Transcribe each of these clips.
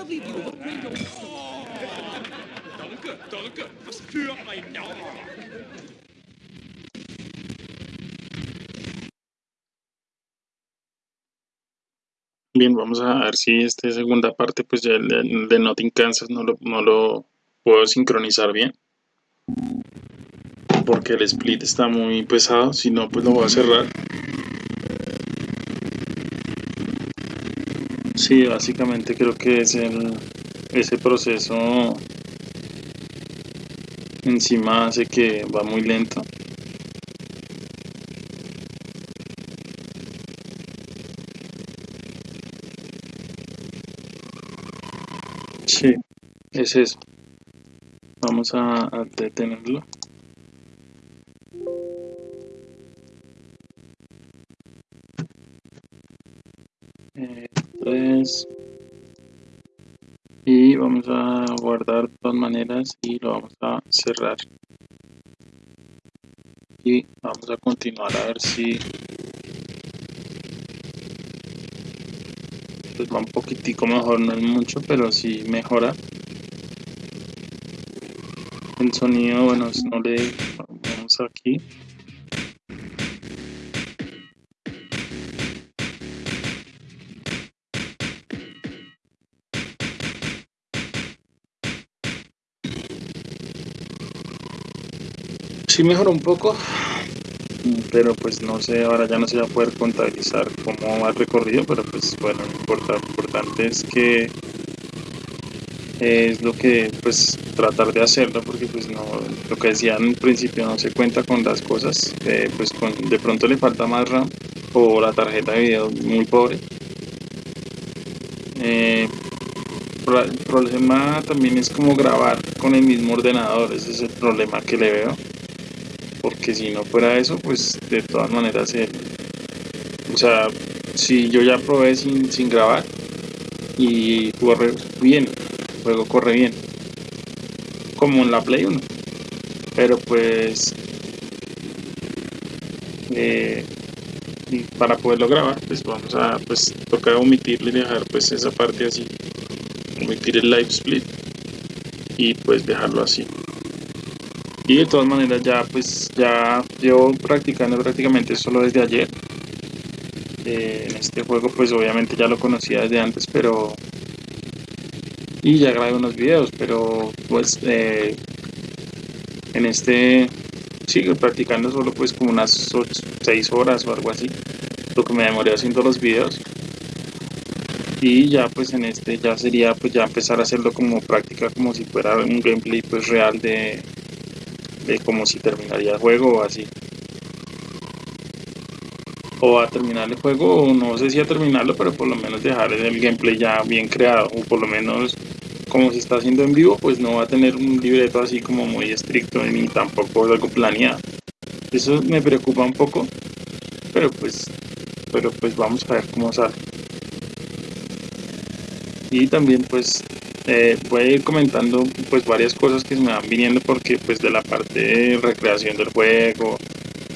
lovely view of a great old... Danke, danke. Was für ein Jahr. Bien, vamos a ver si esta segunda parte, pues ya el de, el de Notting Kansas no lo, no lo puedo sincronizar bien. Porque el split está muy pesado, si no, pues lo voy a cerrar. Sí, básicamente creo que es el, ese proceso encima hace que va muy lento. Sí, es eso. Vamos a, detenerlo. Eh, Y vamos a guardar de todas maneras y lo vamos a cerrar. Y vamos a continuar a ver si pues va un poquitico mejor, no es mucho, pero sí mejora. El sonido, bueno, no le vamos aquí. Sí mejoró un poco, pero pues no sé, ahora ya no se va a poder contabilizar cómo va el recorrido, pero pues bueno, lo importa- lo importante es que es lo que pues tratar de hacerlo porque pues no lo que decía en principio no se cuenta con las cosas eh, pues con de pronto le falta más RAM o la tarjeta de video muy pobre. Eh, el problema también es como grabar con el mismo ordenador ese es el problema que le veo porque si no fuera eso pues de todas maneras el- o sea si yo ya probé sin, sin grabar y corre bien el juego corre bien como en la Play 1 pero pues eh, para poderlo grabar pues vamos a pues tocar omitirle y dejar pues esa parte así omitir el live split y pues dejarlo así y de todas maneras ya pues ya llevo practicando prácticamente solo desde ayer Eh, en este juego pues obviamente ya lo conocía desde antes pero y ya grabé unos videos, pero pues eh, en este sigo practicando solo pues como unas 6 horas o algo así, lo que me demoré haciendo los videos. Y ya pues en este ya sería pues ya empezar a hacerlo como práctica, como si fuera un gameplay pues real de, de como si terminaría el juego o así. O a terminar el juego, o no sé si a terminarlo, pero por lo menos dejar el gameplay ya bien creado, o por lo menos como se está haciendo en vivo, pues no va a tener un libreto así como muy estricto ni tampoco algo planeado. Eso me preocupa un poco, pero pues, pero pues vamos a ver cómo sale. Y también pues eh, voy a ir comentando pues varias cosas que se me van viniendo porque pues de la parte de recreación del juego,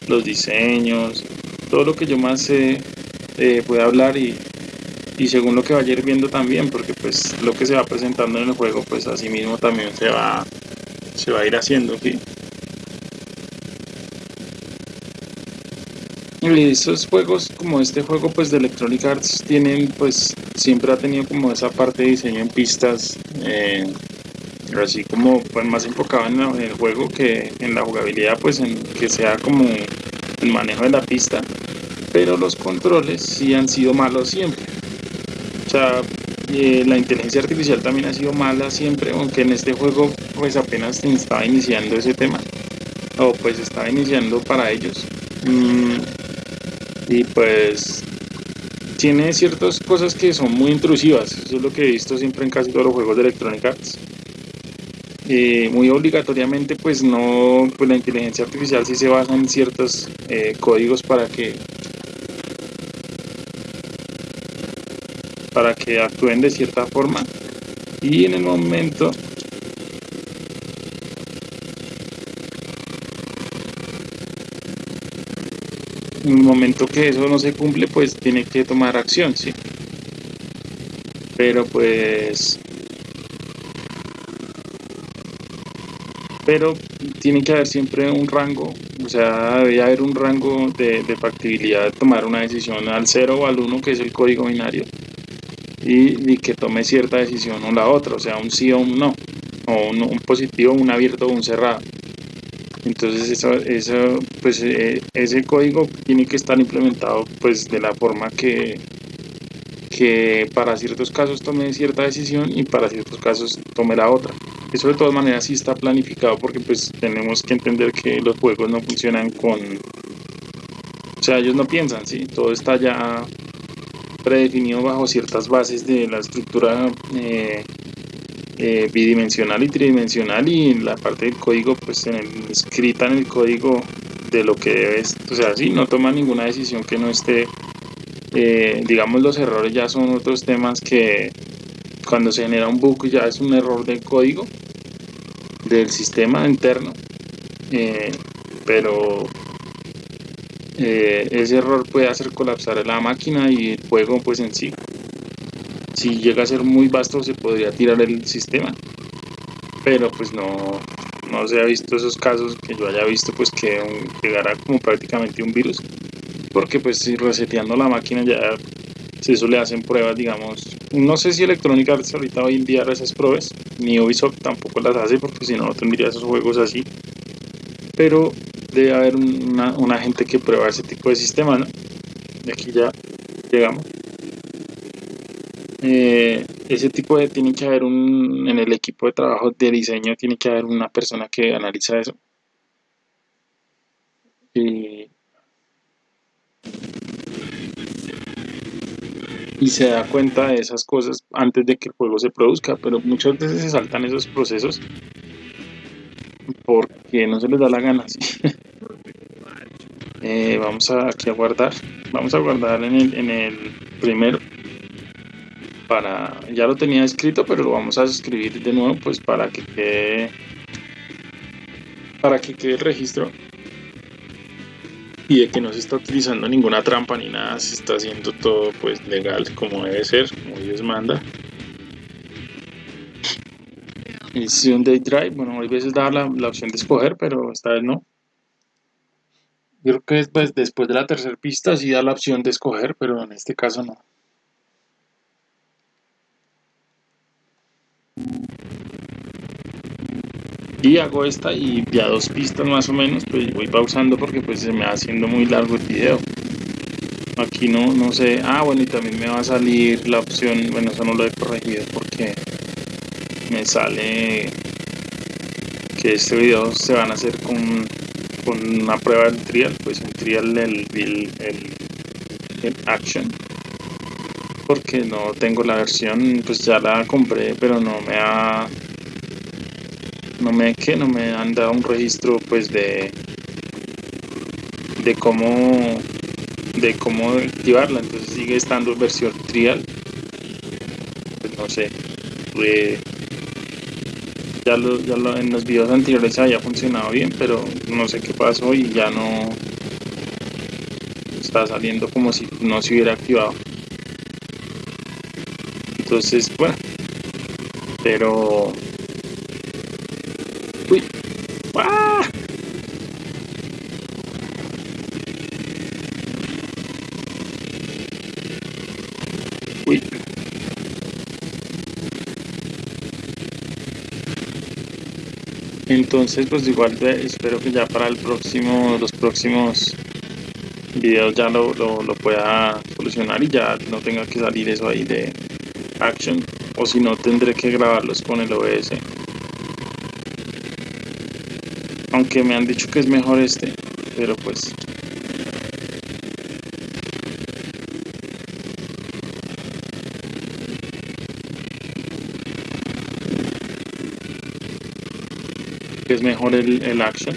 los diseños, todo lo que yo más sé eh, hablar y, y según lo que vaya a ir viendo también, porque pues lo que se va presentando en el juego, pues así mismo también se va, se va a ir haciendo, ¿sí? Y esos juegos, como este juego pues de Electronic Arts, tienen pues, siempre ha tenido como esa parte de diseño en pistas, eh, así como pues más enfocado en, el juego que en la jugabilidad, pues en que sea como el manejo de la pista, pero los controles sí han sido malos siempre. O sea, eh, la inteligencia artificial también ha sido mala siempre, aunque en este juego pues apenas estaba iniciando ese tema, o pues estaba iniciando para ellos. Mm, y pues tiene ciertas cosas que son muy intrusivas, eso es lo que he visto siempre en casi todos los juegos de Electronic Arts. Muy obligatoriamente pues no, pues la inteligencia artificial sí se basa en ciertos eh, códigos para que para que actúen de cierta forma y en el momento en el momento que eso no se cumple, pues tiene que tomar acción, ¿sí? Pero pues... Pero tiene que haber siempre un rango, o sea, debe haber un rango de, factibilidad de tomar una decisión al 0 o al 1, que es el código binario, y, y, que tome cierta decisión o la otra, o sea, un sí o un no, o un, un positivo, un abierto o un cerrado. Entonces eso, eso pues eh, ese código tiene que estar implementado pues de la forma que, que para ciertos casos tome cierta decisión y para ciertos casos tome la otra. Eso de todas maneras sí está planificado porque pues tenemos que entender que los juegos no funcionan con... O sea, ellos no piensan, ¿sí? Todo está ya predefinido bajo ciertas bases de la estructura eh, eh, bidimensional y tridimensional y la parte del código pues en el, escrita en el código de lo que debes o sea si no toma ninguna decisión que no esté eh, digamos los errores ya son otros temas que cuando se genera un bug ya es un error del código del sistema interno eh, pero ese error puede hacer colapsar la máquina y el juego pues en sí si llega a ser muy vasto se podría tirar el sistema. Pero pues no no se ha visto esos casos que yo haya visto pues que llegara como prácticamente un virus. Porque pues si reseteando la máquina ya si eso le hacen pruebas digamos no sé si Electronic Arts ahorita hoy en día hace esas pruebas ni Ubisoft tampoco las hace porque si no no tendría esos juegos así. Pero debe haber una, una gente que prueba ese tipo de sistema ¿no? y aquí ya llegamos eh, ese tipo de tiene que haber un en el equipo de trabajo de diseño tiene que haber una persona que analiza eso. Y, y se da cuenta de esas cosas antes de que el juego se produzca pero muchas veces se saltan esos procesos porque no se les da la gana eh, vamos a, aquí a guardar vamos a guardar en el, en el primero para ya lo tenía escrito pero lo vamos a escribir de nuevo pues para que quede para que quede el registro. Y de que no se está utilizando ninguna trampa ni nada se está haciendo todo pues legal como debe ser como Dios manda. Y un day drive bueno a veces da la, la, opción de escoger pero esta vez no. Creo que después, después de la tercera pista sí da la opción de escoger pero en este caso no y hago esta y ya dos pistas más o menos pues voy pausando porque pues se me va haciendo muy largo el video. Aquí no, no sé, ah bueno y también me va a salir la opción, bueno eso no lo he corregido porque me sale que este video se van a hacer con, con una prueba del trial, pues un trial del el, el, el action porque no tengo la versión, pues ya la compré pero no me ha no me que no me han dado un registro pues de de cómo de cómo activarla. Entonces sigue estando versión trial. Pues no sé ya, lo, ya lo, en los videos anteriores había funcionado bien pero no sé qué pasó y ya no está saliendo como si no se hubiera activado entonces bueno pero Uy. ¡Ah! Uy. Entonces, pues igual espero que ya para el próximo, los próximos videos ya lo, lo, lo pueda solucionar y ya no tenga que salir eso ahí de action o si no tendré que grabarlos con el OBS aunque me han dicho que es mejor este pero pues. Es mejor el, el action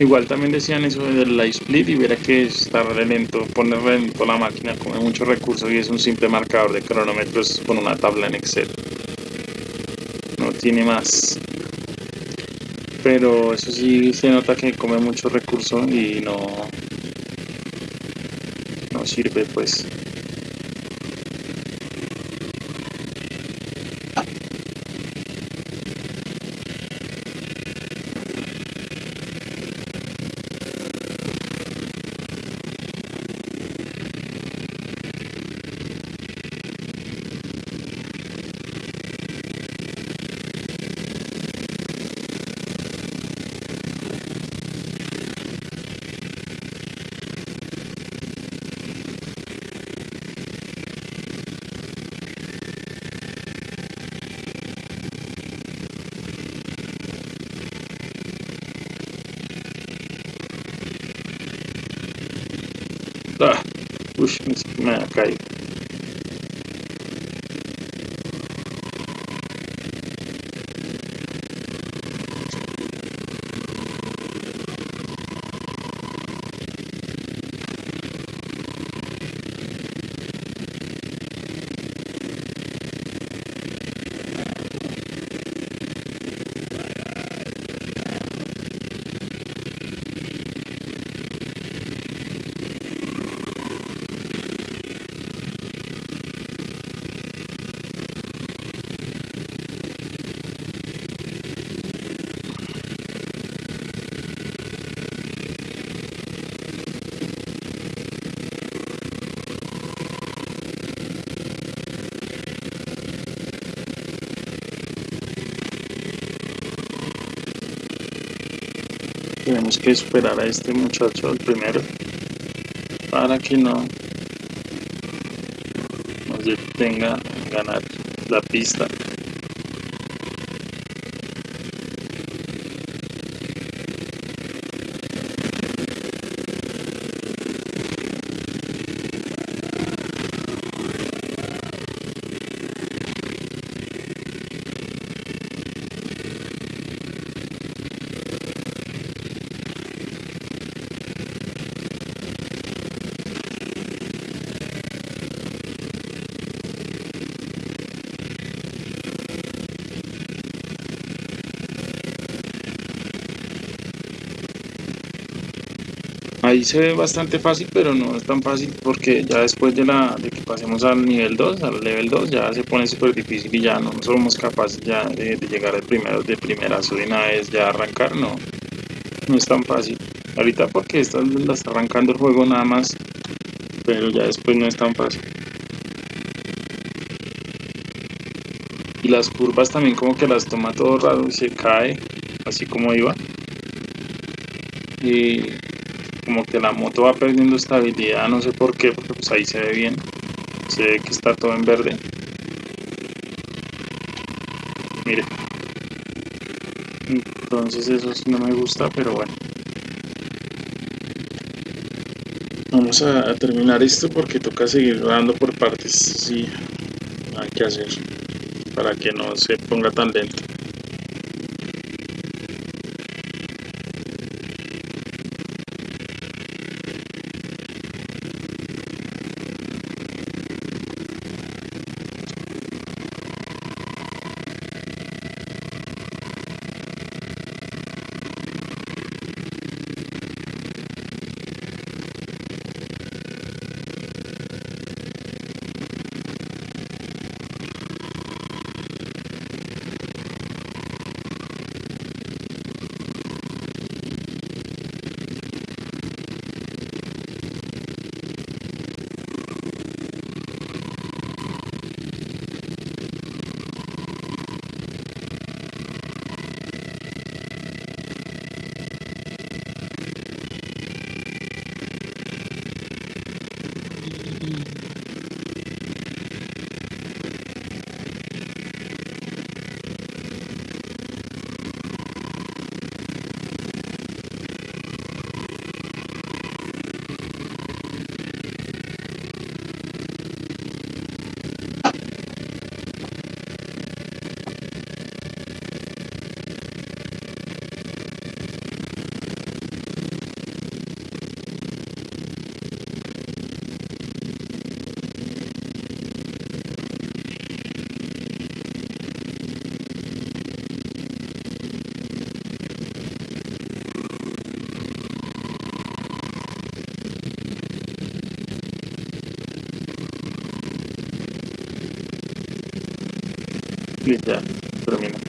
igual también decían eso del light split y verá que está lento poner lento la máquina come muchos recursos y es un simple marcador de cronómetros con una tabla en excel. No tiene más. Pero eso sí se nota que come mucho recurso y no no sirve pues Uy, me ha caído. Tenemos que esperar a este muchacho, el primero, para que no nos detenga ganar la pista. Se ve bastante fácil, pero no es tan fácil porque ya después de, la, de que pasemos al nivel 2, al level 2, ya se pone súper difícil y ya no somos capaces ya de, de llegar al primero de primerazo de una vez, ya arrancar, no, no es tan fácil. Ahorita porque está, la está arrancando el juego nada más, pero ya después no es tan fácil. Y las curvas también como que las toma todo raro y se cae, así como iba. Y como que la moto va perdiendo estabilidad, no sé por qué, porque pues ahí se ve bien, se ve que está todo en verde. Mire. Entonces eso no me gusta, pero bueno. Vamos a, a terminar esto porque toca seguir dando por partes, sí, hay que hacer, para que no se ponga tan lento. Ya termina.